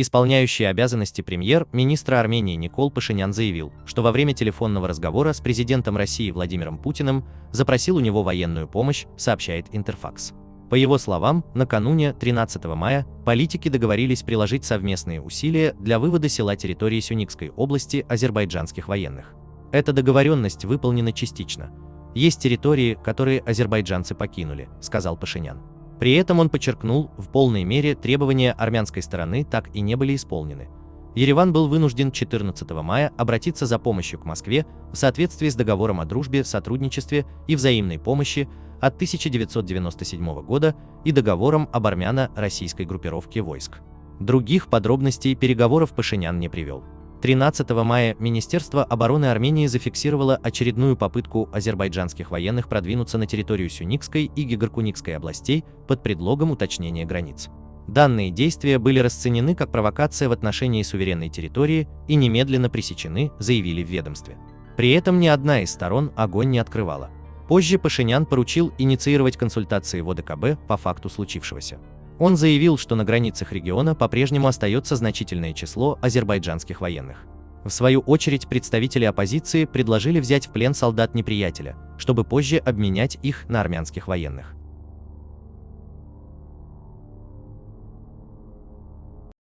Исполняющий обязанности премьер-министра Армении Никол Пашинян заявил, что во время телефонного разговора с президентом России Владимиром Путиным запросил у него военную помощь, сообщает Интерфакс. По его словам, накануне 13 мая политики договорились приложить совместные усилия для вывода села территории Сюникской области азербайджанских военных. Эта договоренность выполнена частично. Есть территории, которые азербайджанцы покинули, сказал Пашинян. При этом он подчеркнул, в полной мере требования армянской стороны так и не были исполнены. Ереван был вынужден 14 мая обратиться за помощью к Москве в соответствии с договором о дружбе, сотрудничестве и взаимной помощи от 1997 года и договором об армяно-российской группировке войск. Других подробностей переговоров Пашинян не привел. 13 мая Министерство обороны Армении зафиксировало очередную попытку азербайджанских военных продвинуться на территорию Сюникской и Гигаркуникской областей под предлогом уточнения границ. Данные действия были расценены как провокация в отношении суверенной территории и немедленно пресечены, заявили в ведомстве. При этом ни одна из сторон огонь не открывала. Позже Пашинян поручил инициировать консультации в ОДКБ по факту случившегося. Он заявил, что на границах региона по-прежнему остается значительное число азербайджанских военных. В свою очередь представители оппозиции предложили взять в плен солдат неприятеля, чтобы позже обменять их на армянских военных.